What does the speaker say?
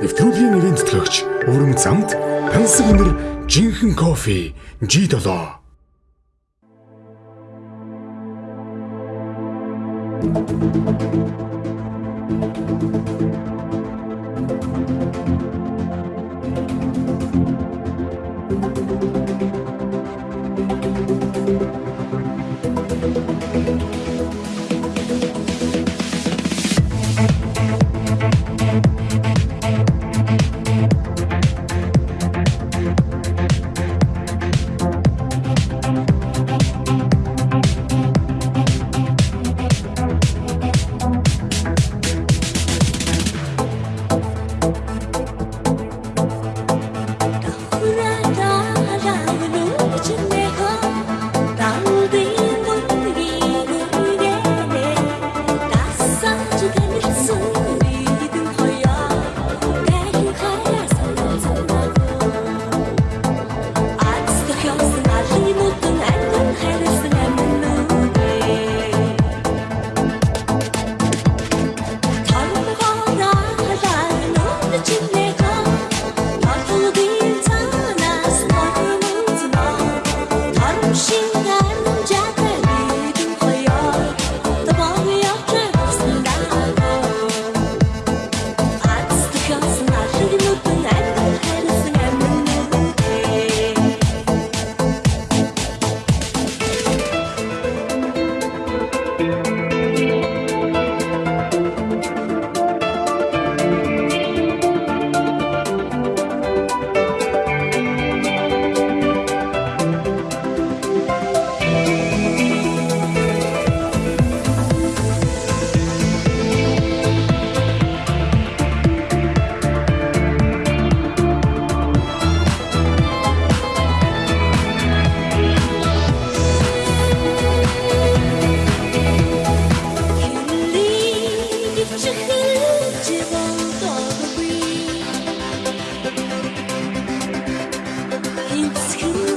Нэвтрүүлгийн ивент төлөөгч Өвөрмөц замд тансаг өнөр жинхэнэ кофе G7 Thank you. skin